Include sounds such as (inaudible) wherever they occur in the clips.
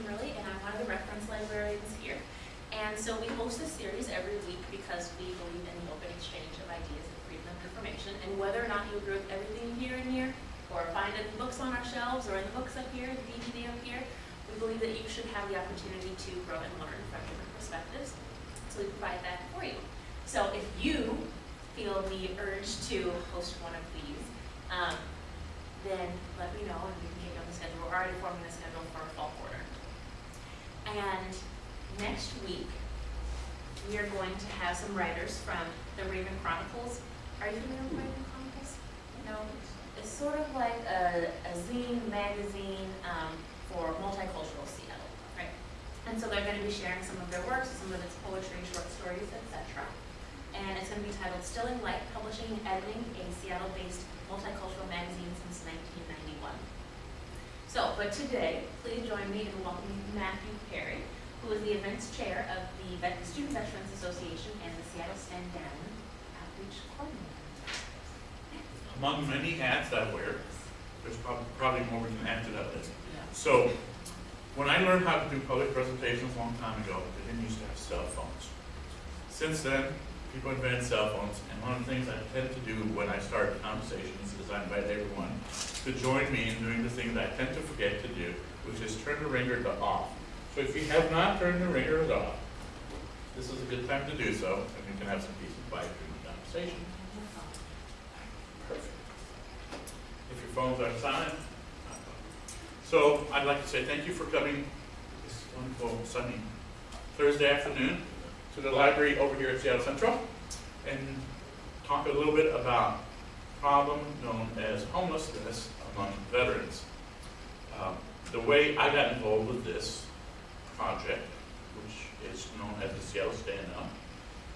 Kimberly, and I'm one of the reference librarians here. And so we host this series every week because we believe in the open exchange of ideas and freedom of information. And whether or not you agree with everything here and here, or find it in books on our shelves, or in the books up here, the DVD up here, we believe that you should have the opportunity to grow and learn from different perspectives. So we provide that for you. So if you feel the urge to host one of these, um, then let me know and we can get you on the schedule. We're already forming the schedule. And next week, we are going to have some writers from the Raven Chronicles. Are you familiar with Raven Chronicles? No? It's sort of like a, a zine magazine um, for multicultural Seattle, right? And so they're going to be sharing some of their works, some of its poetry, short stories, etc. And it's going to be titled Stilling Light, Publishing and Editing, a Seattle-based multicultural magazine since 1991. So, but today, please join me in welcoming Matthew Perry, who is the events chair of the Vet- Student Veterans Association and the Seattle Stand Down Outreach Coordinator. Among many hats I wear, there's prob- probably more we can add to that list. So, when I learned how to do public presentations a long time ago, they didn't used to have cell phones. Since then, people invented cell phones, and one of the things I tend to do when I start conversations is I invite everyone to join me in doing the thing that I tend to forget to do, which is turn the ringer to off. So if you have not turned the ringers off, this is a good time to do so, and we can have some peace and quiet during the conversation. Perfect. If your phones are silent. So I'd like to say thank you for coming this wonderful sunny Thursday afternoon to the library over here at Seattle Central and talk a little bit about a problem known as homelessness among veterans. Um, The way I got involved with this project, which is known as the Seattle Stand Up,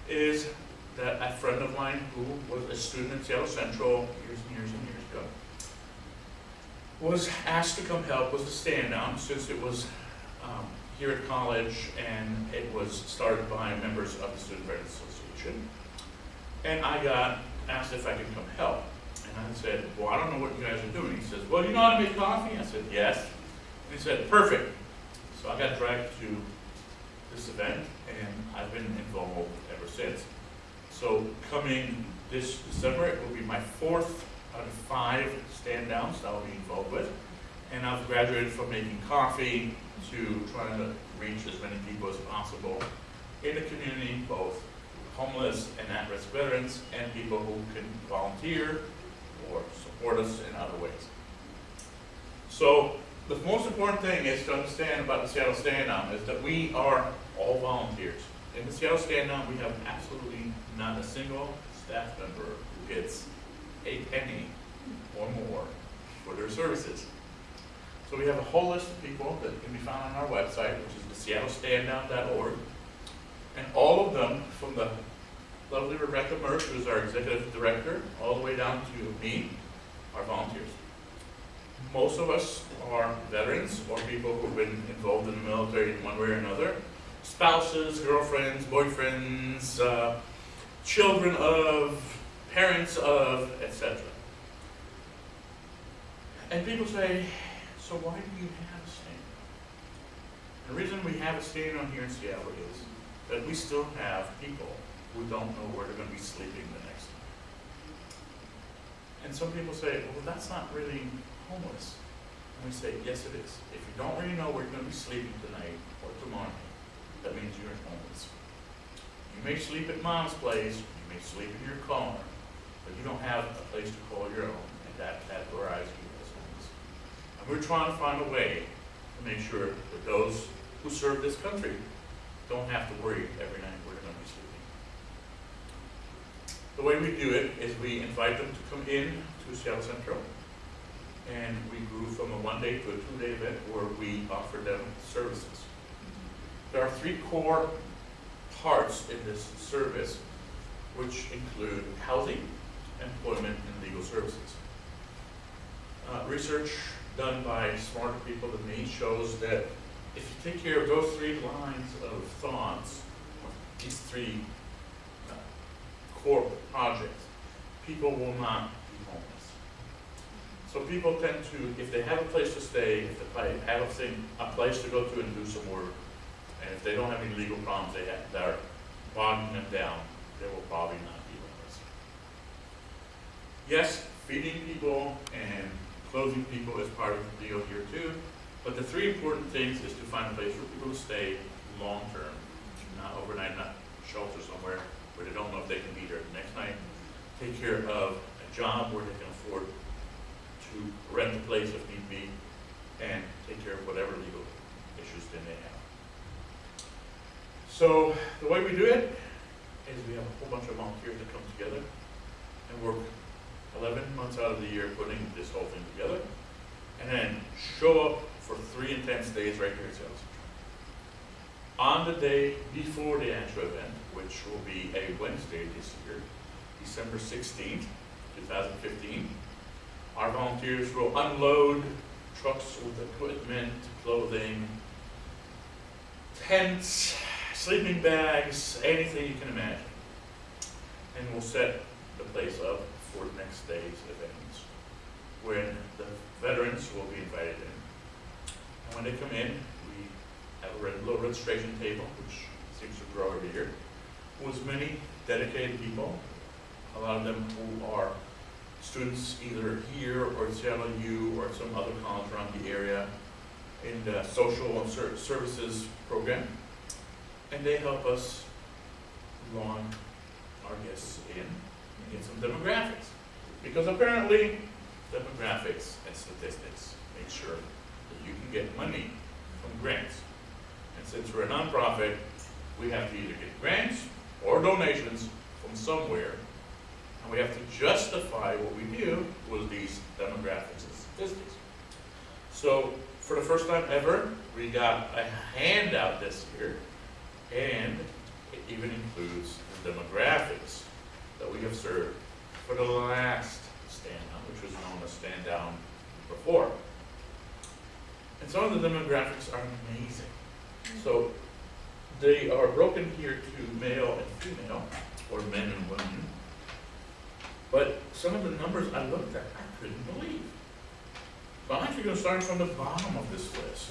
is that a friend of mine who was a student at Seattle Central years and years and years ago was asked to come help with the stand down since it was um, here at college and it was started by members of the Student Veterans Association. And I got asked if I could come help. And I said, well, I don't know what you guys are doing. He says, well, you know how to make coffee? I said, yes. And he said, perfect. So I got dragged to this event and I've been involved ever since. So coming this December, it will be my fourth out of five stand downs that I'll be involved with. And I've graduated from making coffee to trying to reach as many people as possible in the community, both homeless and at-risk veterans and people who can volunteer or support us in other ways. So the most important thing is to understand about the Seattle Stand Down is that we are all volunteers. In the Seattle Stand Down, we have absolutely not a single staff member who gets a penny or more for their services. So we have a whole list of people that can be found on our website, which is seattlestanddown.org. And all of them, from the lovely Rebecca Murph, who's our executive director, all the way down to me, are volunteers. Most of us are veterans or people who've been involved in the military in one way or another. Spouses, girlfriends, boyfriends, uh, children of, parents of, etc. And people say, so why do you have a stand? The reason we have a stand on here in Seattle is that we still have people who don't know where they're going to be sleeping the next night. And some people say, well, that's not really homeless. And we say, yes, it is. If you don't really know where you're going to be sleeping tonight or tomorrow, that means you're homeless. You may sleep at mom's place, you may sleep in your car, but you don't have a place to call your own, and that categorizes you. We're trying to find a way to make sure that those who serve this country don't have to worry every night they're going to be sleeping. The way we do it is we invite them to come in to Seattle Central, and we grew from a one-day to a two-day event where we offer them services. There are three core parts in this service, which include housing, employment, and legal services. Uh, research done by smarter people than me shows that if you take care of those three lines of thoughts, these three uh, core projects, people will not be homeless. So people tend to, if they have a place to stay, if they have a thing, a place to go to and do some work, and if they don't have any legal problems they have, that are bogging them down, they will probably not be homeless. Yes, feeding people and clothing people is part of the deal here too, but the three important things is to find a place for people to stay long-term, not overnight, not shelter somewhere where they don't know if they can be there the next night. Take care of a job where they can afford to rent a place if need be, and take care of whatever legal issues they may have. So, the way we do it is we have a whole bunch of volunteers that come together and work eleven months out of the year putting this whole thing together, and then show up for three intense days right here at Sales On the day before the actual event, which will be a Wednesday this year, December sixteenth, two thousand fifteen, our volunteers will unload trucks with equipment, clothing, tents, sleeping bags, anything you can imagine. And we'll set the place up for next day's events, when the veterans will be invited in. And when they come in, we have a little registration table, which seems to grow every year, with many dedicated people, a lot of them who are students either here or at Seattle U or some other college around the area in the social and ser- services program. And they help us lawn our guests in get some demographics. Because apparently demographics and statistics make sure that you can get money from grants. And since we're a nonprofit, we have to either get grants or donations from somewhere and we have to justify what we do with these demographics and statistics. So, for the first time ever, we got a handout this year, and it even includes the demographics for the last stand down, which was known as stand down before. And some of the demographics are amazing. So, they are broken here to male and female, or men and women. But some of the numbers I looked at, I couldn't believe. So I'm actually gonna start from the bottom of this list.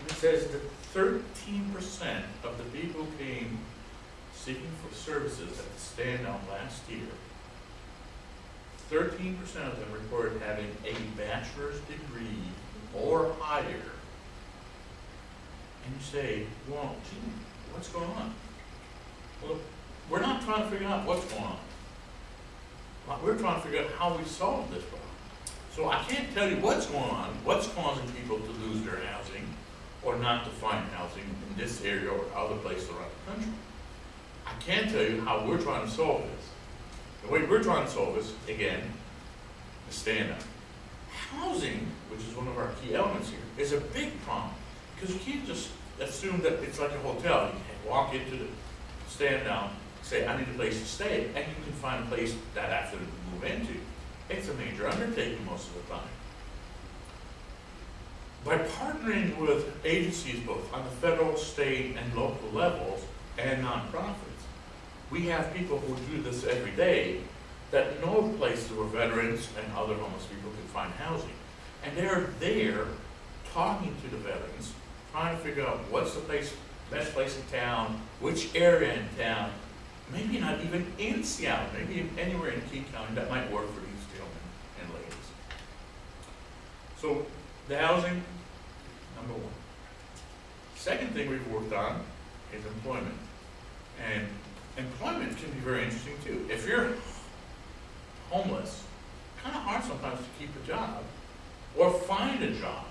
And it says that thirteen percent of the people came seeking for services at the stand down last year, thirteen percent of them reported having a bachelor's degree or higher. And you say, well, gee, what's going on? Well, we're not trying to figure out what's going on. We're trying to figure out how we solve this problem. So I can't tell you what's going on, what's causing people to lose their housing or not to find housing in this area or other places around the country. I can tell you how we're trying to solve this. The way we're trying to solve this, again, is stand up. Housing, which is one of our key elements here, is a big problem because you can't just assume that it's like a hotel. You can't walk into the stand down, say, I need a place to stay, and you can find a place that after to move into. It's a major undertaking most of the time. By partnering with agencies both on the federal, state, and local levels, and nonprofits, we have people who do this every day that know places where veterans and other homeless people can find housing. And they're there talking to the veterans, trying to figure out what's the place, best place in town, which area in town, maybe not even in Seattle, maybe anywhere in King County that might work for these gentlemen and ladies. So, the housing, number one. Second thing we've worked on is employment. And employment can be very interesting too. If you're homeless, kind of hard sometimes to keep a job or find a job.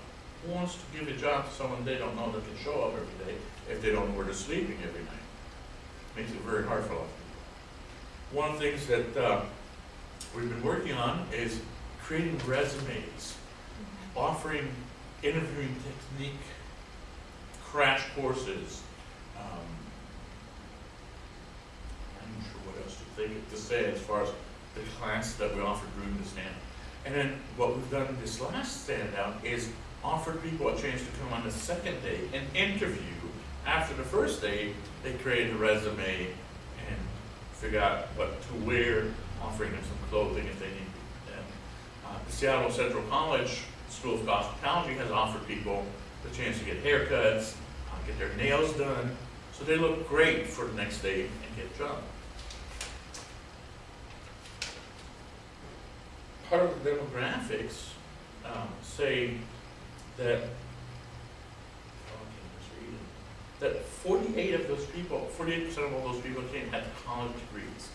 Who wants to give a job to someone they don't know that can show up every day if they don't know where they're sleeping every night? Makes it very hard for a lot of people. One of the things that uh, we've been working on is creating resumes, offering interviewing technique crash courses. Um, I'm not what else to say as far as the class that we offered during the stand. And then what we've done this last stand down is offered people a chance to come on the second day and interview. After the first day, they create a resume and figure out what to wear, offering them some clothing if they need. And uh, the Seattle Central College School of Cosmetology has offered people the chance to get haircuts, uh, get their nails done, so they look great for the next day and get a job. Part of the demographics um, say that, oh, that forty-eight of those people, forty-eight percent of all those people came had college degrees.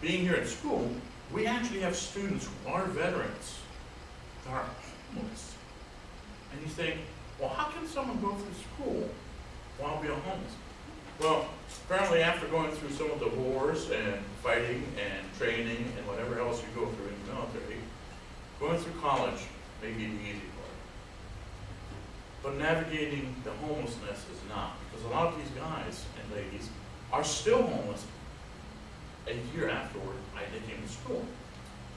Being here at school, we actually have students who are veterans that are homeless. And you think, well, how can someone go through school while being homeless? Well, apparently after going through some of the wars and fighting and training and whatever else you go through in the military, going through college may be the easy part. But navigating the homelessness is not, because a lot of these guys and ladies are still homeless a year afterward I came to school.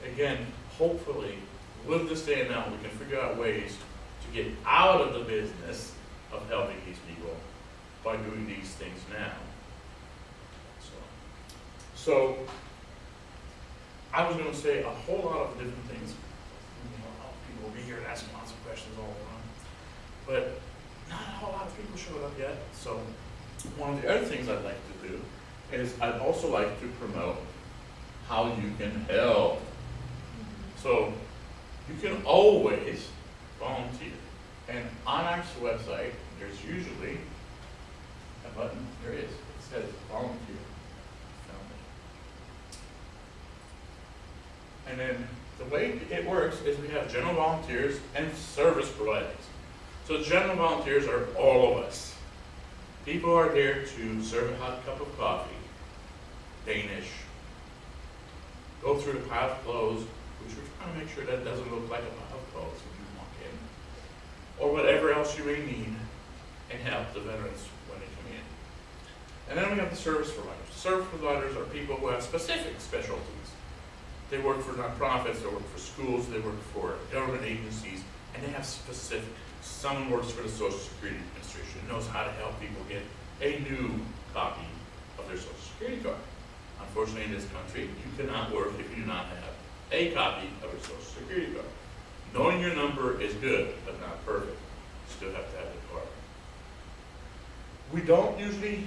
Again, hopefully, with this day and now, we can figure out ways to get out of the business of helping these people by doing these things now. So, so I was gonna say a whole lot of different things. You know, people will be here asking lots of questions all along. But not a whole lot of people showed up yet, so one of the other things I'd like to do is I'd also like to promote how you can help. So you can always volunteer. And on our website, there's usually a button, there is, it says volunteer. And then the way it works is we have general volunteers and service providers. So general volunteers are all of us. People are there to serve a hot cup of coffee, Danish, go through the pile of clothes, which we're trying to make sure that doesn't look like a pile of clothes when you walk in, or whatever else you may need, and help the veterans when they come in. And then we have the service providers. Service providers are people who have specific specialties. They work for nonprofits, they work for schools, they work for government agencies, and they have specific. Someone works for the Social Security Administration, knows how to help people get a new copy of their Social Security card. Unfortunately, in this country, you cannot work if you do not have a copy of your Social Security card. Knowing your number is good, but not perfect. You still have to have the card. We don't usually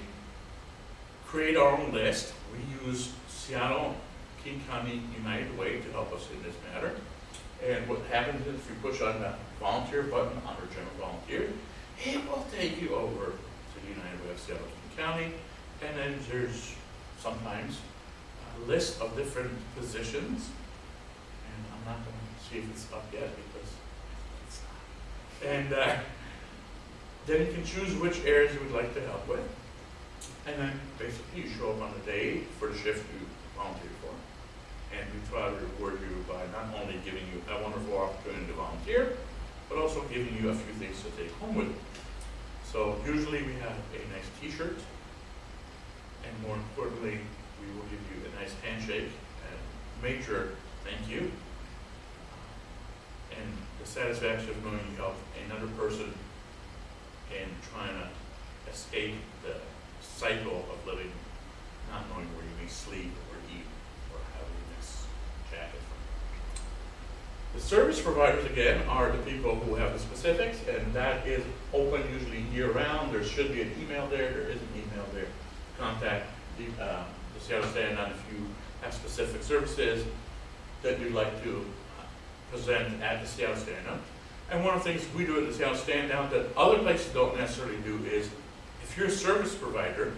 create our own list. We use Seattle King County United Way to help us in this matter. And what happens is if you push on that volunteer button under general volunteer, it will take you over to the United Way of Seattle King County. And then there's sometimes a list of different positions. And I'm not going to see if it's up yet because it's not. And uh, then you can choose which areas you would like to help with. And then basically you show up on the day for the shift you volunteer for. And we try to reward you by not only giving you a wonderful opportunity to volunteer, but also giving you a few things to take home with you. So usually we have a nice t-shirt, and more importantly, we will give you a nice handshake and major thank you. And the satisfaction of knowing you helped another person in trying to escape the cycle of living, not knowing where you may sleep or eat or have your next jacket from. The service providers, again, are the people who have the specifics, and that is open usually year-round. There should be an email there, there is an email there. Contact the, uh, the Seattle Stand-Down if you have specific services that you'd like to uh, present at the Seattle Stand-Down. And one of the things we do at the Seattle Stand-Down that other places don't necessarily do is, if you're a service provider,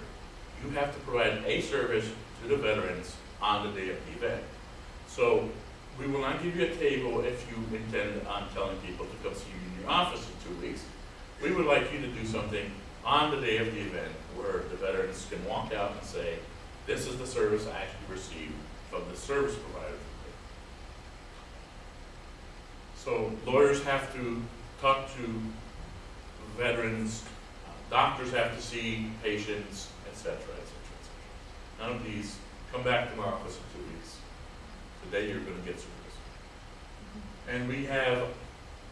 you have to provide a service to the veterans on the day of the event. So we will not give you a table if you intend on telling people to come see you in your office in two weeks. We would like you to do something on the day of the event where the veterans can walk out and say, this is the service I actually received from the service provider. So lawyers have to talk to veterans, doctors have to see patients, et cetera, et cetera, et cetera. None of these, come back to my office in two weeks. Today you're gonna get service. And we have,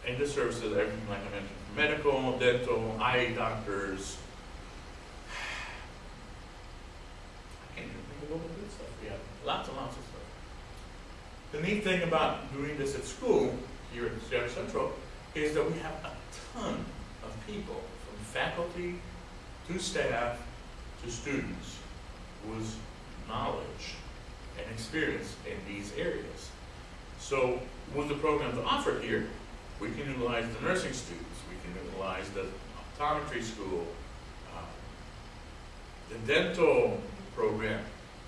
in the services, everything like I mentioned, medical, dental, eye doctors. (sighs) I can't even think of all the good stuff. We have lots and lots of stuff. The neat thing about doing this at school, here at Seattle Central, is that we have a ton of people, faculty to staff to students, whose knowledge and experience in these areas. So with the programs offered here, we can utilize the nursing students, we can utilize the optometry school, uh, the dental program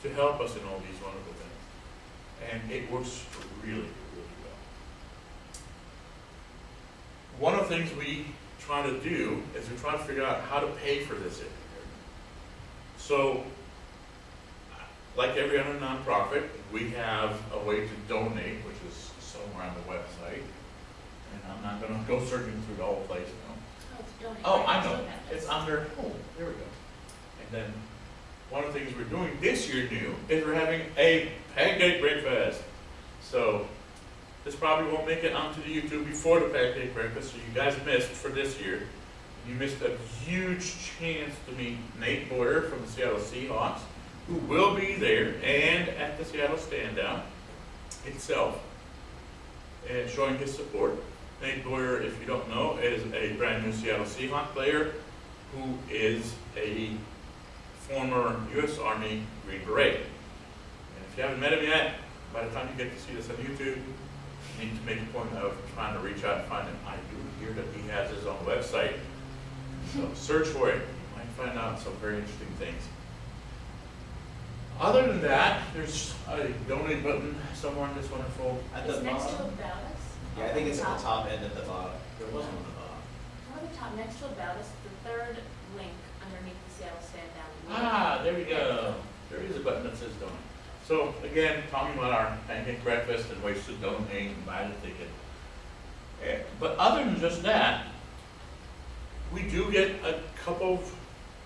to help us in all these wonderful things. And it works really, really well. One of the things we try to do is we try to figure out how to pay for this. So, like every other nonprofit, we have a way to donate, which is somewhere on the website. And I'm not gonna (laughs) go searching through the whole place now. Oh. Oh, I know, it's under, oh, there we go. And then, one of the things we're doing this year new is we're having a pancake breakfast. So, this probably won't make it onto the YouTube before the pancake breakfast, so you guys missed for this year. You missed a huge chance to meet Nate Boyer from the Seattle Seahawks, who will be there and at the Seattle Stand Down itself, and showing his support. Nate Boyer, if you don't know, is a brand new Seattle Seahawk player who is a former U.S. Army Green Beret. And if you haven't met him yet, by the time you get to see this on YouTube, you need to make a point of trying to reach out and find him. I do hear that he has his own website, so search for it. You might find out some very interesting things. Other than that, there's a donate button somewhere on this wonderful At the It's next to bottom? about us. Yeah, I think it's at the top and at the bottom. There wasn't on the bottom. On the top, next to about us, the third link underneath the Seattle stand down. Ah, there we go. There is a button that says donate. So again, talking about our pancake breakfast and ways to donate and buy the ticket. Eh, But other than just that, we do get a couple of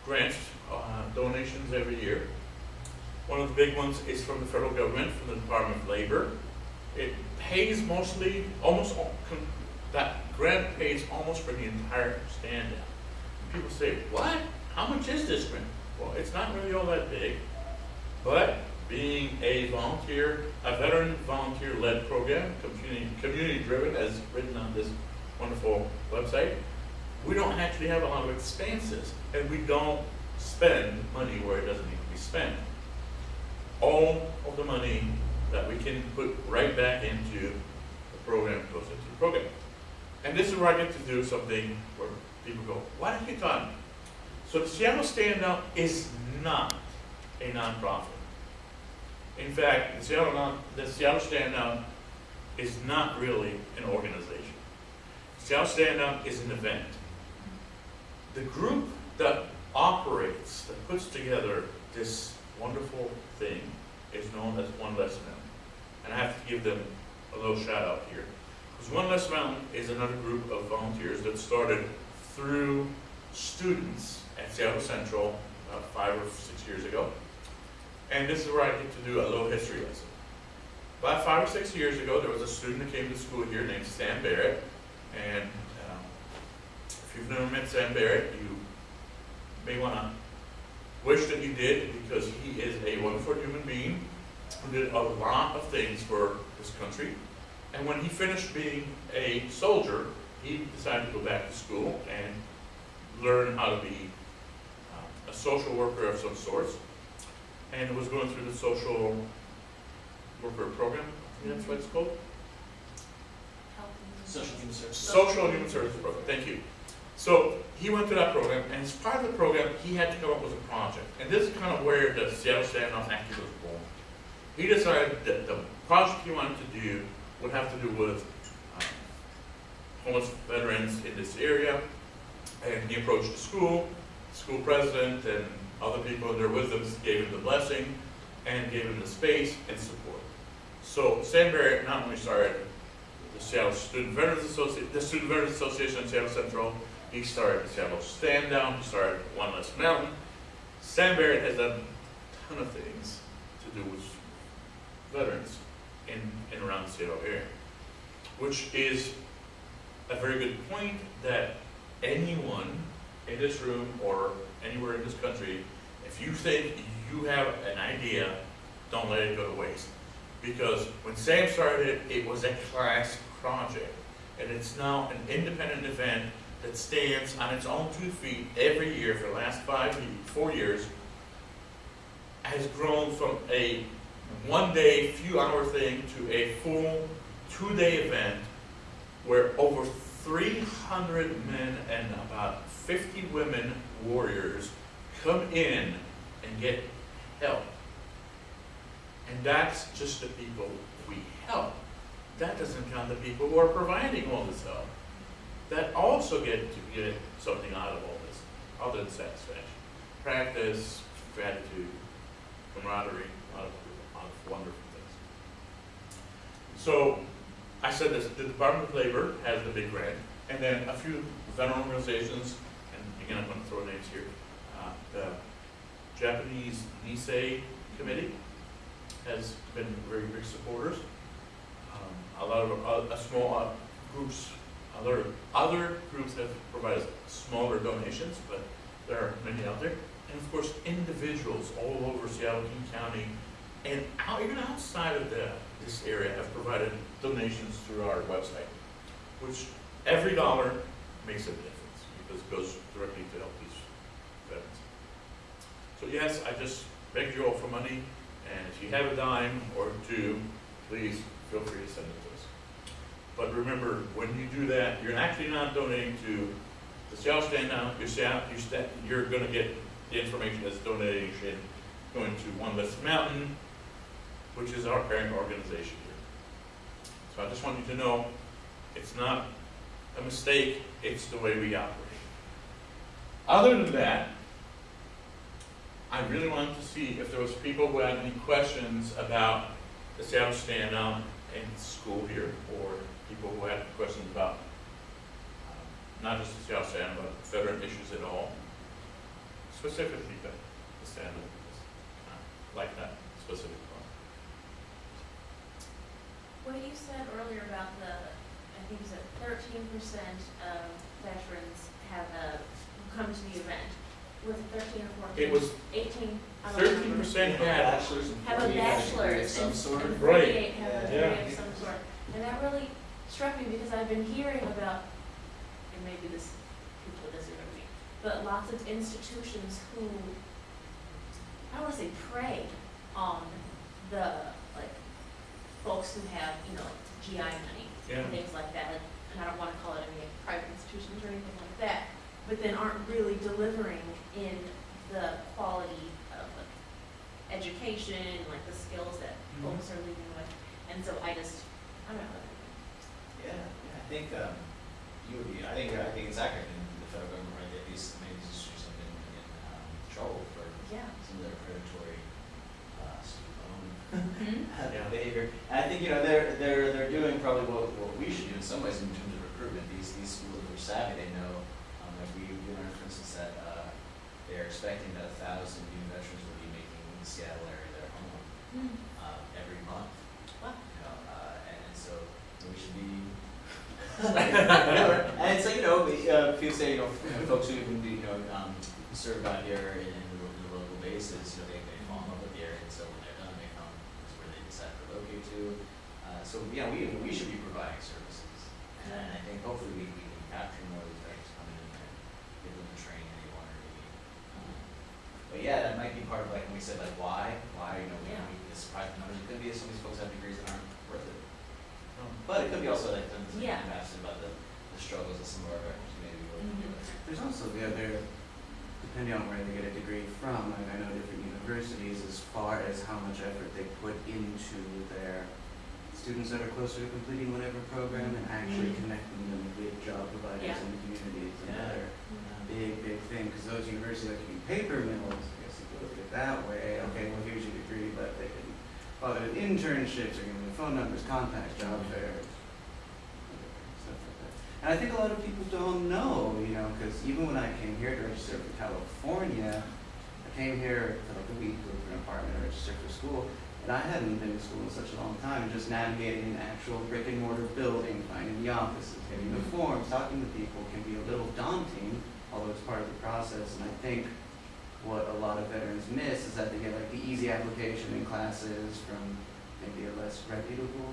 grants, uh, donations every year. One of the big ones is from the federal government, from the Department of Labor. It pays mostly, almost, that grant pays almost for the entire stand down. People say, what? How much is this grant? Well, it's not really all that big, but being a volunteer, a veteran volunteer-led program, community, community-driven, as written on this wonderful website, we don't actually have a lot of expenses, and we don't spend money where it doesn't need to be spent. All of the money that we can put right back into the program goes into the program. And this is where I get to do something where people go, why don't you talk? So the Seattle Stand Down is not a nonprofit. In fact, the Seattle, non, the Seattle is not really an organization. Seattle Stand Down is an event. The group that operates, that puts together this wonderful thing is known as One Less Mountain. And I have to give them a little shout out here. Because One Less Mountain is another group of volunteers that started through students at Seattle Central about five or six years ago. And this is where I get to do a little history lesson. About five or six years ago, there was a student that came to school here named Sam Barrett. And um, if you've never met Sam Barrett, you may want to wish that you did because he is a wonderful human being who did a lot of things for this country. And when he finished being a soldier, he decided to go back to school and learn how to be uh, a social worker of some sorts. And was going through the social worker program, I think that's what it's called. Social human services. Social Human Services Program, thank you. So he went through that program, and as part of the program, he had to come up with a project. And this is kind of where the Seattle Stand Down actually was born. He decided that the project he wanted to do would have to do with um, homeless veterans in this area. And he approached the school, school president, and other people in their wisdom gave him the blessing and gave him the space and support. So Sam Barrett not only started the Seattle Student Veterans Association, the Student Veterans Association in Seattle Central. He started the Seattle Stand Down, he started One Less Mountain. Sam Barrett has done a ton of things to do with veterans in and around the Seattle area, which is a very good point that anyone in this room or anywhere in this country, if you think you have an idea, don't let it go to waste. Because when Sam started, it was a class project. And it's now an independent event that stands on its own two feet every year for the last five, four years. Has grown from a one-day, few-hour thing to a full two-day event where over three hundred men and about fifty women warriors come in and get help. And that's just the people we help. That doesn't count the people who are providing all this help. That also get to get something out of all this, other than satisfaction. Practice, gratitude, camaraderie, a lot of, a lot of wonderful things. So, I said this, the Department of Labor has the big grant, and then a few veteran organizations, again, I'm gonna throw names here. Uh, The Japanese Nisei Committee has been very big supporters. Um, A lot of, uh, a small uh, groups, other, other groups have provided smaller donations, but there are many out there. And of course, individuals all over Seattle, King County, and out, even outside of the, this area have provided donations through our website, which every dollar makes a difference goes directly to help these veterans. So yes, I just begged you all for money, and if you have a dime or two, please feel free to send it to us. But remember, when you do that, you're actually not donating to the Seattle Stand Down, you're, you're, you're gonna get the information that's donation going to One Less Mountain, which is our parent organization here. So I just want you to know, it's not a mistake, it's the way we operate. Other than that, I really wanted to see if there was people who had any questions about the Seattle Stand Down in school here, or people who had questions about um, not just the Seattle Stand, but veteran issues at all, specifically the, the stand Down, uh, like that specific one. What you said earlier about the, I think said thirteen percent of veterans have a, come to the event. Was it thirteen or fourteen? It was Eighteen, I don't thirteen remember. percent had, bachelor's Have a 48 bachelor's of some sort. and Right. forty-eight have a Yeah. degree of some sort. And that really struck me because I've been hearing about, and maybe this, people disagree with me, but lots of institutions who, I don't wanna say prey on the, like, folks who have, you know, GI money yeah, and things like that, and I don't wanna call it any private institutions or anything like that, but then aren't really delivering in the quality of like, education, like the skills that Mhm. folks are leaving with, and so I just, I don't know. Yeah, yeah, I think, um, you would be, I think, I think it's accurate in the federal government, right, that these, many of these issues have been in, um, trouble for Yeah. some of their predatory, uh, student loan (laughs) Yeah. behavior. And I think, you know, they're, they're, they're doing probably what, what we should do in some ways in terms of recruitment. These, these schools are savvy, they know, we, we learned, for instance, that, uh, they're expecting that a thousand new veterans will be making the Seattle area their home, uh, every month. Wow. You know, uh, and, and so we should be. (laughs) and it's like, you know, uh, people say, you know, folks who even do, you know, um, serve out here in, in the, the local bases, you know, they, they fall in love with the area, and so when they're done, they come, is where they decide to relocate to. Uh, so, yeah, we, we should be providing services, and I think hopefully we, we can capture more of these veterans coming in and give them the training they want to need. Um, But yeah, that might be part of like, when we said like, why, why, you know, we, Yeah. we, this private numbers, it could be that some of these folks have degrees that aren't worth it. Um, But it could be also like, the, the, Yeah. you asked about the, the struggles of some of our veterans may be going Mhm. through. There's also the other, depending on where they get a degree from, and I know different universities as far as how much effort they put into their students that are closer to completing whatever program and actually Mhm. connecting them with job providers Yeah. in the community is Yeah. another big, big thing, that can be paper mills, I guess you look at it that way, okay, well, here's your degree, but they can bother with internships, or give phone numbers, contacts, job fairs, stuff like that. And I think a lot of people don't know, you know, because even when I came here to register for California, I came here for like a week, look for an apartment, or register for school, and I hadn't been to school in such a long time, just navigating an actual brick and mortar building, finding the offices, getting the forms, talking to people can be a little daunting, although it's part of the process, and I think what a lot of veterans miss is that they get like the easy application in classes from maybe a less reputable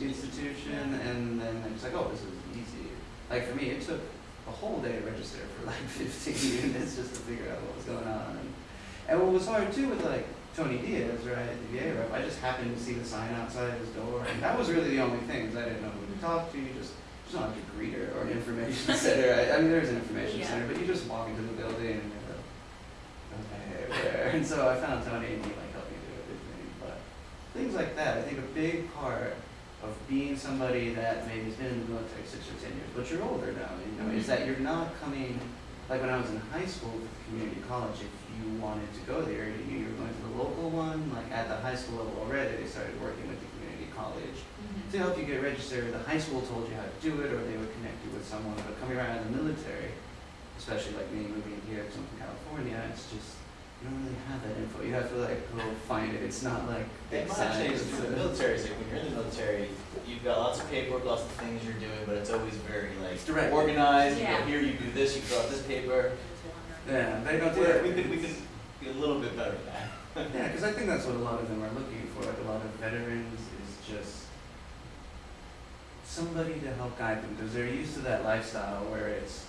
institution, and then it's like, oh, this is easy. Like for me, it took a whole day to register for like (laughs) fifteen units just to figure out what was going on. And, and what was hard too with like Tony Diaz, right, the VA rep, I just happened to see the sign outside his door, and that was really the only thing, is I didn't know who to talk to, you just, there's not like a greeter or an information (laughs) center, I, I mean, there's an information Yeah. center, but you just walk into the building and you're like, okay, (laughs) where? And so I found Tony and he like helped me do everything, but things like that, I think a big part of being somebody that maybe has been in the military six or ten years, but you're older now, you know, is that mm-hmm. you're not coming, like when I was in high school with community college, if you wanted to go there, you knew you were going to the local one, like at the high school level already, they started working with the community college Mhm. to help you get registered, the high school told you how to do it, or they would connect you with someone, but coming around in the military, especially like me moving here from California, it's just, you don't really have that info, you have to like go find it, it's not like It big might change signs. the military, is like when you're in the military, you've got lots of paperwork, lots of things you're doing, but it's always very like It's direct. organized, you Yeah. go here, you do this, you fill out this paper. Yeah, they don't do Yeah, that. we could, we could be a little bit better at that. Yeah, because I think that's what a lot of them are looking for. Like a lot of veterans is just somebody to help guide them because they're used to that lifestyle where it's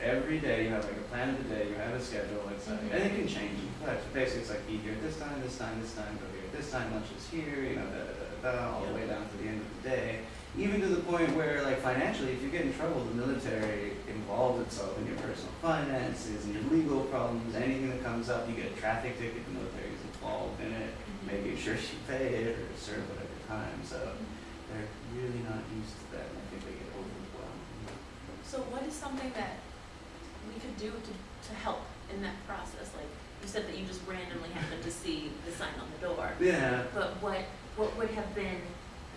every day you have like a plan of the day, you have a schedule, it's like, mm-hmm. and it can change. But basically, it's like eat here at this time, this time, this time, go here at this time, lunch is here, you know, da da da da, all the way down to the end of the day. Even to the point where, like financially, if you get in trouble, the military involves itself in your personal finances and your legal problems. Anything that comes up, you get a traffic ticket, the military is involved in it, mm-hmm. making sure (laughs) you pay it or serve whatever time. So they're really not used to that, and I think they get overwhelmed. So what is something that we could do to, to help in that process? Like, you said that you just randomly happened to see the sign on the door. Yeah. But what, what would have been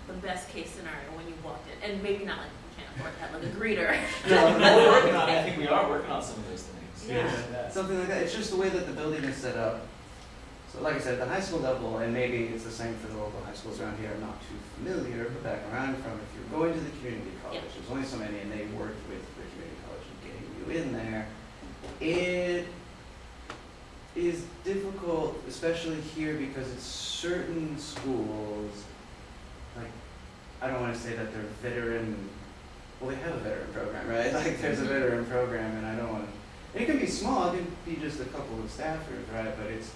the best case scenario when you walked in? And maybe not like, you can't afford to have like a greeter. No, we're working on, it. I think we are working on some of those things. Yeah. Yeah. Something like that. It's just the way that the building is set up. So like I said, the high school level, and maybe it's the same for the local high schools around here, I'm not too familiar, but back around from, if you're going to the community college, Yeah. there's only so many, and they worked with the community college in getting you in there. It is difficult, especially here, because it's certain schools, like, I don't wanna say that they're veteran, well, they have a veteran program, right? (laughs) Like, there's a mm-hmm. veteran program, and I don't wanna, and it can be small, it can be just a couple of staffers, right? But it's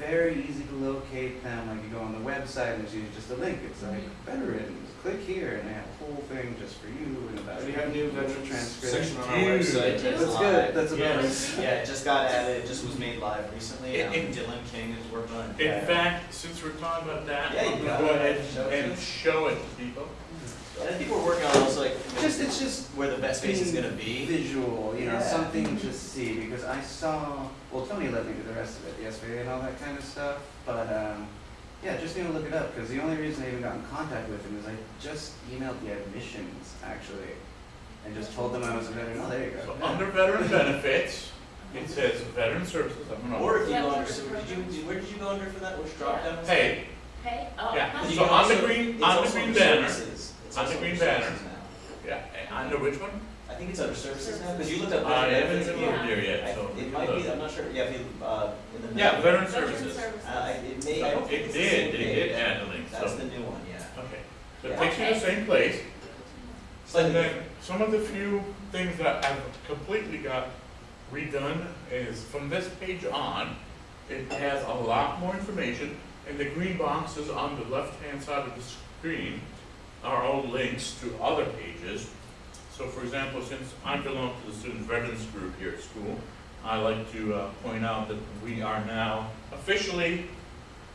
very easy to locate them, like you go on the website and there's usually just a link, it's like veterans, click here, and they have a whole thing just for you and about. We have new little veterans transcript. section on our website. That's It's good. That's a Yeah. bonus. Yeah, it just got added, it just was made live recently, In- um, in- Dylan King is working on it. In fact, since we're talking about that, Yeah, you gonna go ahead Show and show it to people. And I think we're working on also like. Just, it's just Where the best space is gonna be. visual, you know, Yeah. something to see, because I saw, well, Tony let me do the rest of it, yesterday and all that kind of stuff, but, um, yeah, just gonna look it up, because the only reason I even got in contact with him is I just emailed the admissions, actually, and just told them I was a veteran, oh, there you go. So Yeah. under veteran benefits, it says veteran services, I'm gonna. Or if you Yeah, go under, are so did you, did- where did you go under for that, which drop down? was that? Hey, Hey, oh. Yeah. You so on the green- on the green banner. services. It's On the green banner. now. yeah, and under which one? I think it's under services now, because you looked up. I veteran haven't benefits, even yeah. moved here yet, I- so. It might be, I'm not sure, yeah, if you, uh, in the. Yeah, middle. veteran Veteran services. services. Uh, I- it may, I don't think It it's the same did, it did page. add the link, That's so, the new one, yeah. okay. So it takes you to the same place, Slightly and then different. some of the few things that I've completely got redone is from this page on, it has a lot more information, and the green boxes on the left-hand side of the screen are own links to other pages. So for example, since I belong to the Student Veterans Group here at school, I like to uh, point out that we are now officially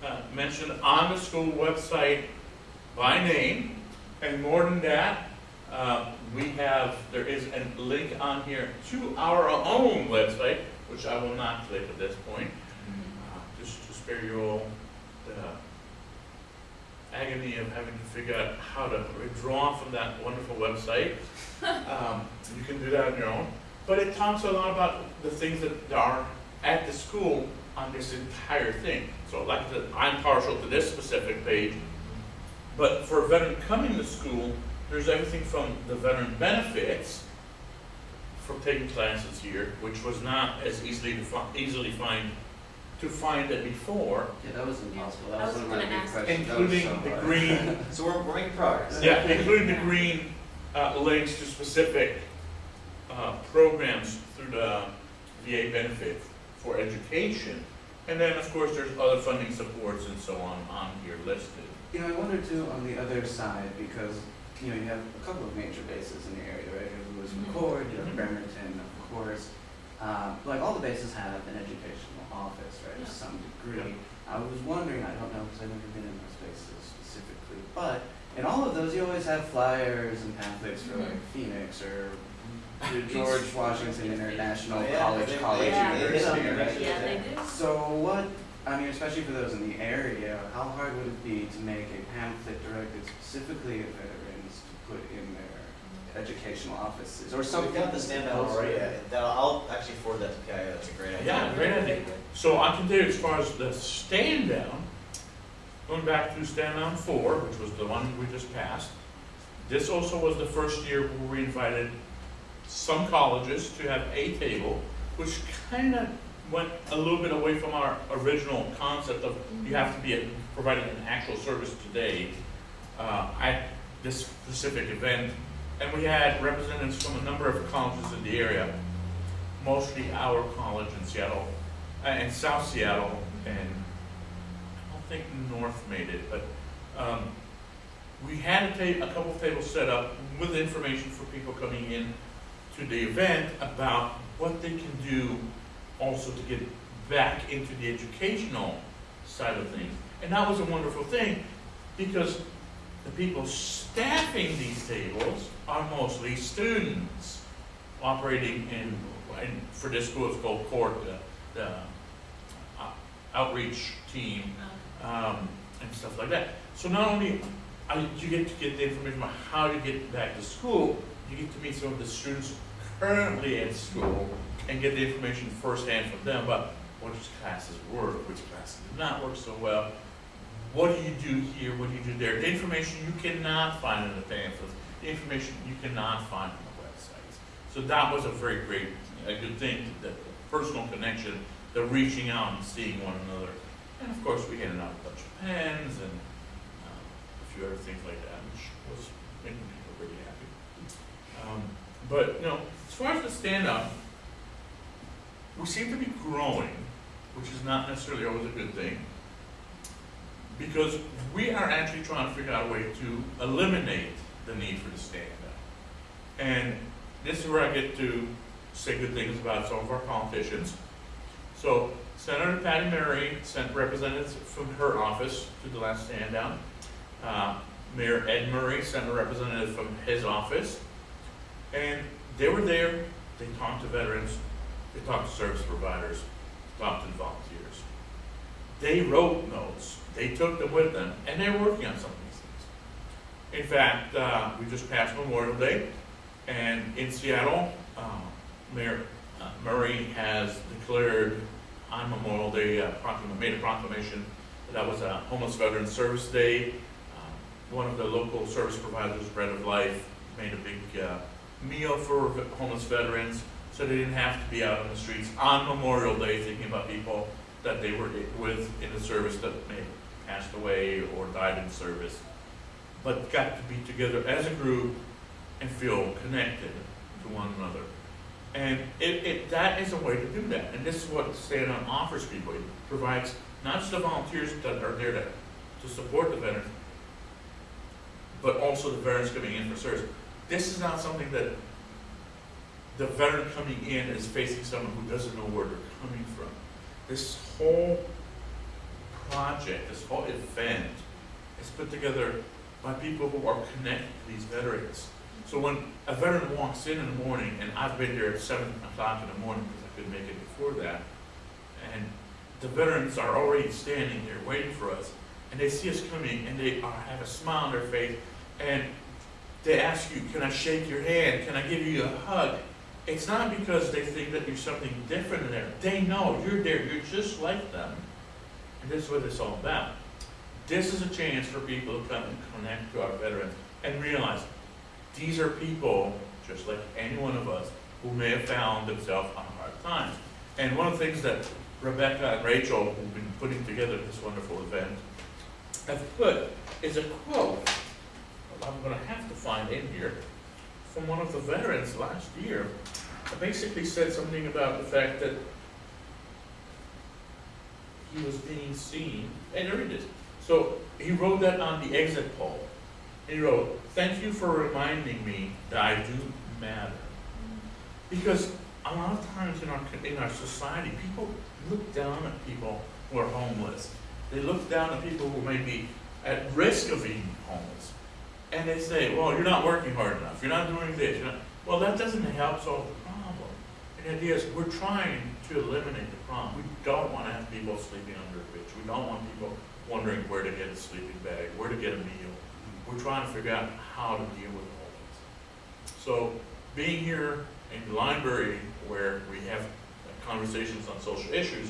uh, mentioned on the school website by name. And more than that, uh, we have, there is a link on here to our own website, which I will not click at this point, uh, just to spare you all the agony of having to figure out how to withdraw from that wonderful website. (laughs) Um, You can do that on your own. But it talks a lot about the things that are at the school on this entire thing. So like I said, I'm partial to this specific page, but for a veteran coming to school, there's everything from the veteran benefits from taking classes here, which was not as easily to fi- easily find to find it before, Yeah, that was impossible, I that was was one of my gonna big ask. questions. That was including so the hard. green, (laughs) So we're, we're making progress. yeah, including the green uh, links to specific uh, programs through the VA benefit for education. And then, of course, there's other funding supports and so on on here listed. You know, I wonder too on the other side, because, you know, you have a couple of major bases in the area, right? You have Lewis. McChord, you have Mhm. Bremerton, of course. Um, like all the bases have an educational office, right, Yeah. to some degree. I was wondering, I don't know, because I've never been in those spaces specifically, but in all of those, you always have flyers and pamphlets for like Mhm. Phoenix or George Washington International Oh, yeah, College, they- College they- they University. on right? right? Yeah, they do. So what, I mean, especially for those in the area, how hard would it be to make a pamphlet directed specifically at veterans to put in their educational offices or So something? we've got the stand down already, that, I'll actually forward that to Kaya, that's a great idea. Yeah, great idea. So I can tell you as far as the stand down, going back to stand down four, which was the one we just passed. This also was the first year where we invited some colleges to have a table, which kind of went a little bit away from our original concept of you have to be a- providing an actual service today uh, at this specific event. And we had representatives from a number of colleges in the area, mostly our college in Seattle, uh, in South Seattle, and I don't think North made it, but um, we had a, a couple tables set up with information for people coming in to the event about what they can do also to get back into the educational side of things. And that was a wonderful thing because the people staffing these tables are mostly students operating in, in for this school it's called CORT, the, the uh, outreach team um, and stuff like that. So not only are you get to get the information about how to get back to school, you get to meet some of the students currently at school and get the information firsthand from them about which classes work, which classes do not work so well. What do you do here? What do you do there? The information you cannot find in the pamphlets, the information you cannot find on the websites. So that was a very great, a good thing, the personal connection, the reaching out and seeing one another. And of course, we handed out a bunch of pens and um, a few other things like that, which was making people pretty happy. Um, but, you know, as far as the stand-down, we seem to be growing, which is not necessarily always a good thing, because we are actually trying to figure out a way to eliminate the need for the stand-down. And this is where I get to say good things about some of our politicians. So Senator Patty Murray sent representatives from her office to the last stand down. Uh, Mayor Ed Murray sent a representative from his office. And they were there, they talked to veterans, they talked to service providers, talked to volunteers. They wrote notes, they took them with them, and they're working on some of these things. In fact, uh, we just passed Memorial Day, and in Seattle, uh, Mayor uh, Murray has declared on Memorial Day, uh, made a proclamation that was a homeless veteran service day. Um, One of the local service providers, Bread of Life, made a big uh, meal for homeless veterans, so they didn't have to be out on the streets on Memorial Day thinking about people that they were with in the service that have passed away or died in service, but got to be together as a group and feel connected to one another. And it, it, that is a way to do that. And this is what Stand Down offers people. It provides not just the volunteers that are there to, to support the veterans, but also the veterans coming in for service. This is not something that the veteran coming in is facing someone who doesn't know where they're coming from. This whole project, this whole event is put together by people who are connected to these veterans. So when a veteran walks in in the morning, and I've been there at seven o'clock in the morning because I couldn't make it before that, and the veterans are already standing there waiting for us, and they see us coming, and they have a smile on their face, and they ask you, "Can I shake your hand? Can I give you a hug?" It's not because they think that you're something different in there. They know you're there. You're just like them, and this is what it's all about. This is a chance for people to come and connect to our veterans and realize these are people, just like any one of us, who may have found themselves on hard times. And one of the things that Rebecca and Rachel, who've been putting together this wonderful event, have put is a quote, I'm gonna have to find in here, from one of the veterans last year. It basically said something about the fact that he was being seen, and there it is. So he wrote that on the exit poll. He wrote, "Thank you for reminding me that I do matter." Because a lot of times in our, in our society, people look down at people who are homeless. They look down at people who may be at risk of being homeless. And they say, well, you're not working hard enough, you're not doing this, not, well, that doesn't help solve the problem. And the idea is, we're trying to eliminate the problem. We don't wanna have people sleeping under a bridge. We don't want people wondering where to get a sleeping bag, where to get a meal. We're trying to figure out how to deal with all this. So, being here in the library where we have conversations on social issues,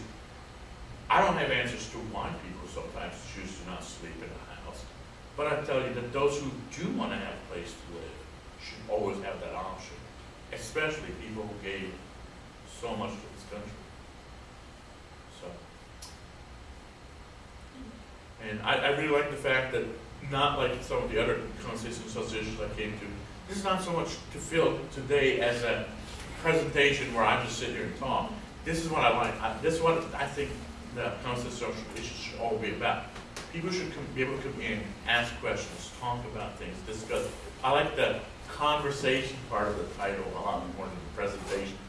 I don't have answers to why people sometimes choose to not sleep in a house. But I tell you that those who do want to have a place to live should always have that option, especially people who gave so much to country. So. Mm-hmm. And I, I really like the fact that, not like some of the other conservation associations I came to, this is not so much to feel today as a presentation where I just sit here and talk. This is what I like. I, this is what I think the conservation associations should all be about. People should come, be able to come in, ask questions, talk about things, discuss. I like the conversation part of the title a lot more than the presentation part of this.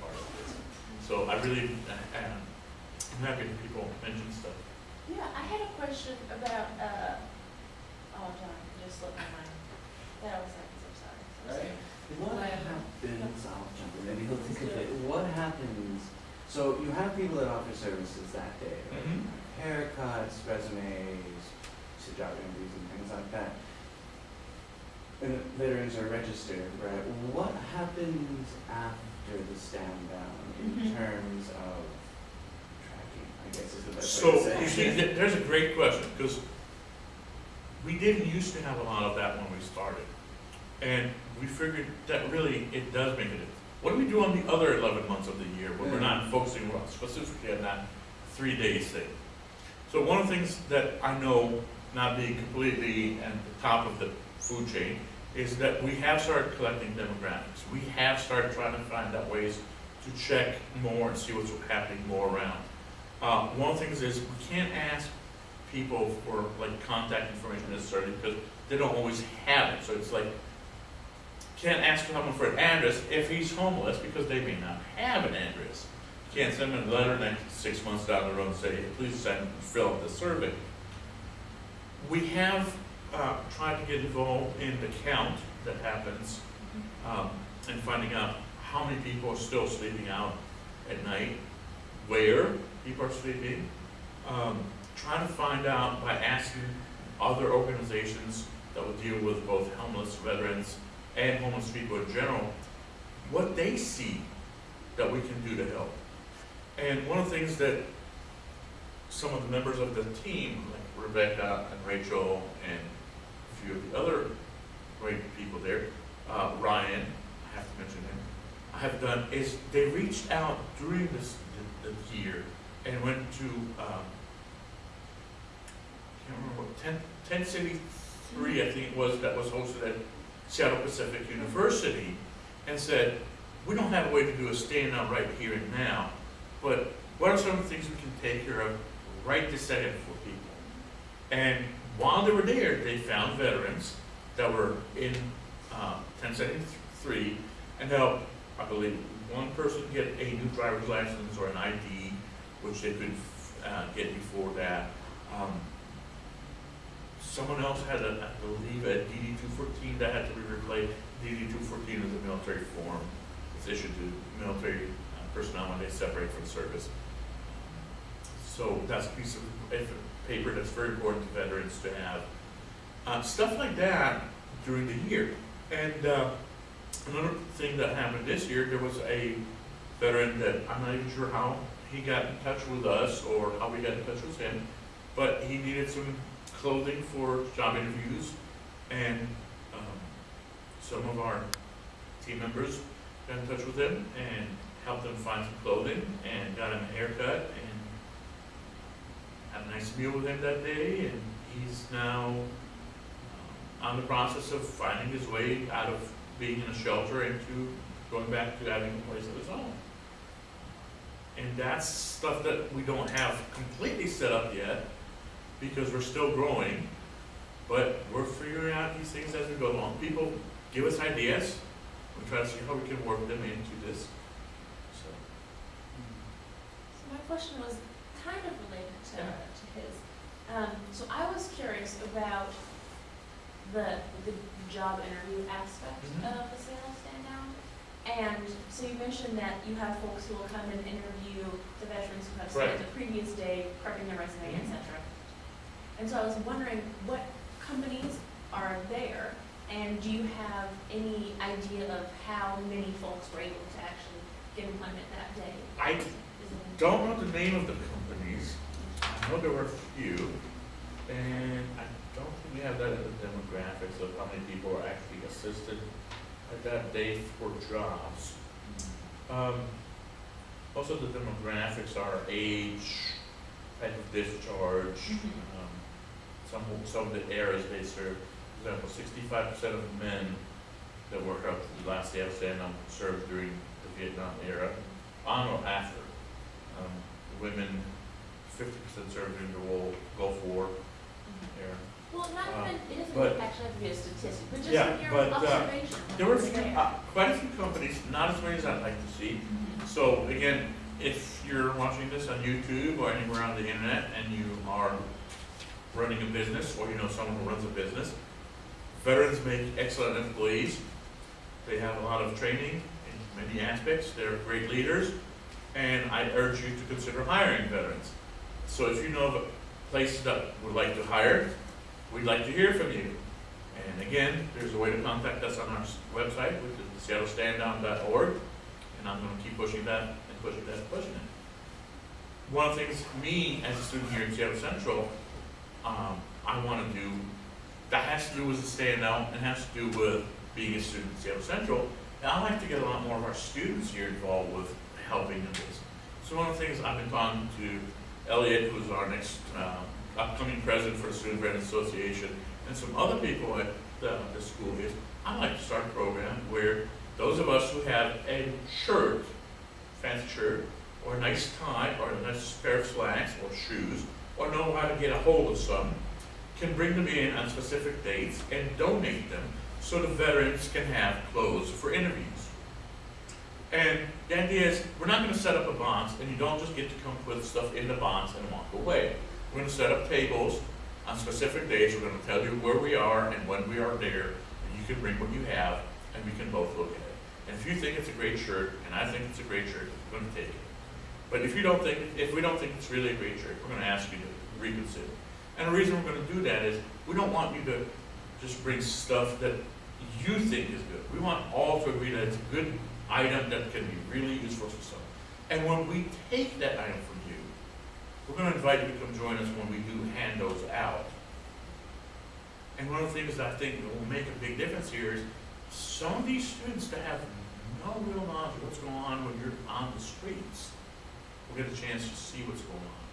So I really, uh, I'm happy that people mention stuff. Yeah, I had a question about, uh, oh, John, it just slipped my mind. That was like, I'm sorry. I'm sorry. What happens, I'll jump in, maybe he'll think of it, what happens, so you have people that offer services that day, right? Mhm. Haircuts, resumes, to job interviews and things like that. And veterans are registered, right? What happens after the stand down in Mhm. terms of tracking, I guess is the best So, way to say. you see, th- there's a great question, because we didn't used to have a lot of that when we started. And we figured that really, it does make a difference. What do we do on the other eleven months of the year when we're not focusing specifically on that three days thing? So one of the things that I know, not being completely at the top of the food chain, is that we have started collecting demographics. We have started trying to find out ways to check more and see what's happening more around. Uh, one of the things is, we can't ask people for like contact information necessarily, because they don't always have it, so it's like, can't ask someone for an address if he's homeless, because they may not have an address. Can't send them a letter next, six months down the road and say, "Hey, please send, fill out the survey. We have, uh, tried to get involved in the count that happens, um, and finding out how many people are still sleeping out at night, where people are sleeping. Um, trying to find out by asking other organizations that would deal with both homeless veterans and homeless people in general, what they see that we can do to help. And one of the things that some of the members of the team, like Rebecca and Rachel and a few of the other great people there, uh, Ryan, I have to mention him, have done is they reached out during this, year and went to, um, can't remember what, ten, Tent City three, I think it was, that was hosted at Seattle Pacific University, and said, we don't have a way to do a stand up right here and now, but what are some of the things we can take care of right this second for people? And while they were there, they found veterans that were in, uh, Tent City three, and helped, I believe, one person get a new driver's license or an ID, which they could, uh, get before that. Um, Someone else had a, I believe, a DD two fourteen that had to be replaced. DD two fourteen is a military form. It's issued to military uh, personnel when they separate from service. So that's a piece of paper that's very important to veterans to have. Uh, stuff like that during the year. And, uh, another thing that happened this year, there was a veteran that, I'm not even sure how he got in touch with us or how we got in touch with him, but he needed some clothing for job interviews, and um, some of our team members got in touch with him and helped him find some clothing and got him a haircut and had a nice meal with him that day, and he's now um, on the process of finding his way out of being in a shelter into going back to having a place of his own. And that's stuff that we don't have completely set up yet, because we're still growing, but we're figuring out these things as we go along. People give us ideas, we try to see how we can work them into this, so. So my question was kind of related to, to his. Um, so I was curious about the, the job interview aspect Mhm. of the sales stand down. And so you mentioned that you have folks who will come and interview the veterans who have spent Right. the previous day prepping their resume, et Mhm. cetera. And so I was wondering, what companies are there? And do you have any idea of how many folks were able to actually get employment that day? I don't know the name of the companies, I know there were a few, and I we have that in the demographics of how many people are actually assisted at that day for jobs. Um, of the demographics are age, type of discharge, Mhm. um, some, some of the areas they serve. For example, sixty-five percent of men that work up to the last day of stand-down served during the Vietnam era, on or after. Um, the women, fifty percent served during the Gulf War era. Well, not Uh, even, it doesn't but- actually have to be a statistic, but just Yeah, your but, uh, observation. There were a few, uh, quite a few companies, not as many as I'd like to see. So again, if you're watching this on YouTube or anywhere on the internet and you are running a business or you know someone who runs a business, veterans make excellent employees. They have a lot of training in many aspects. They're great leaders. And I urge you to consider hiring veterans. So if you know of a place that would like to hire, we'd like to hear from you. And again, there's a way to contact us on our website, which is seattlestanddown.org, and I'm gonna keep pushing that and pushing that and pushing it. One of the things, me, as a student here at Seattle Central, um, I wanna do, that has to do with the Stand Down and has to do with being a student at Seattle Central. And I like to get a lot more of our students here involved with helping in this. So one of the things I've been talking to Elliot, who's our next, uh, upcoming president for the Student Veterans Association, and some other people at the, the school is, I'd like to start a program where those of us who have a shirt, fancy shirt, or a nice tie, or a nice pair of slacks, or shoes, or know how to get a hold of some, can bring them in on specific dates and donate them so the veterans can have clothes for interviews. And the idea is, we're not gonna set up a box, and you don't just get to come put stuff in the box and walk away. We're gonna set up tables on specific days, we're gonna tell you where we are and when we are there, and you can bring what you have, and we can both look at it. And if you think it's a great shirt, and I think it's a great shirt, we're gonna take it. But if you don't think, if we don't think it's really a great shirt, we're gonna ask you to reconsider. And the reason we're gonna do that is, we don't want you to just bring stuff that you think is good. We want all to agree that it's a good item that can be really useful to some. And when we take that item from you, we're gonna invite you to come join us when we do hand those out. And one of the things that I think will make a big difference here is some of these students that have no real knowledge of what's going on when you're on the streets will get a chance to see what's going on.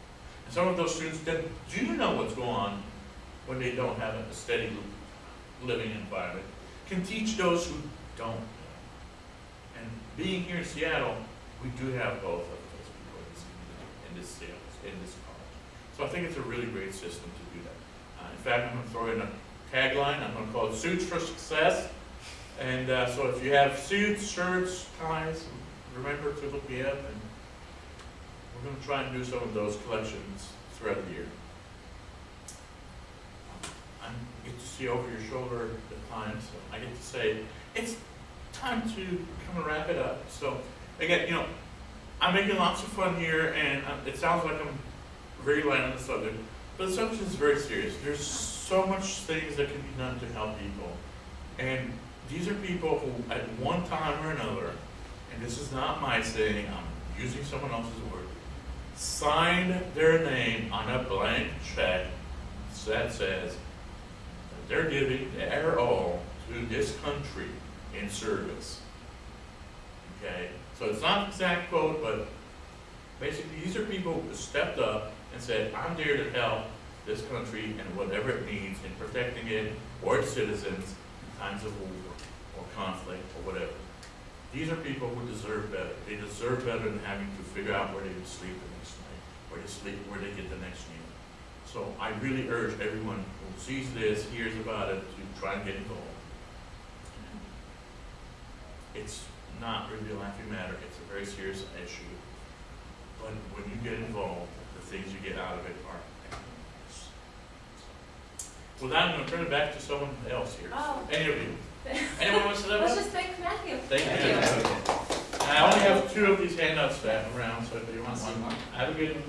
And some of those students that do know what's going on when they don't have a steady living environment can teach those who don't being here in Seattle, we do have both of those people in this, in this, sales- in this college. So I think it's a really great system to do that. Uh, in fact, I'm gonna throw in a tagline, I'm gonna call it Suits for Success. And, uh, so if you have suits, shirts, ties, remember to look me up and we're gonna try and do some of those collections throughout the year. I get to see over your shoulder at times, so I get to say, it's time to kind of wrap it up. So, again, you know, I'm making lots of fun here, and uh, it sounds like I'm very light on the subject, but the subject is very serious. There's so much things that can be done to help people, and these are people who, at one time or another, and this is not my saying, I'm using someone else's word, signed their name on a blank check that says that they're giving their all to this country in service. Okay, so it's not an exact quote, but basically, these are people who stepped up and said, I'm there to help this country and whatever it needs in protecting it or its citizens in times of war or conflict or whatever. These are people who deserve better. They deserve better than having to figure out where they sleep the next night, where to sleep, where they get the next meal. So I really urge everyone who sees this, hears about it, to try and get involved. It's not really a laughing matter, it's a very serious issue. But when you get involved, the things you get out of it are enormous. With that, I'm gonna turn it back to someone else here. Oh. Any of you? (laughs) Anyone wants to say Let's one? just thank Matthew. Thank you. I only have two of these handouts to have around, so if you want See one, more? have a good one.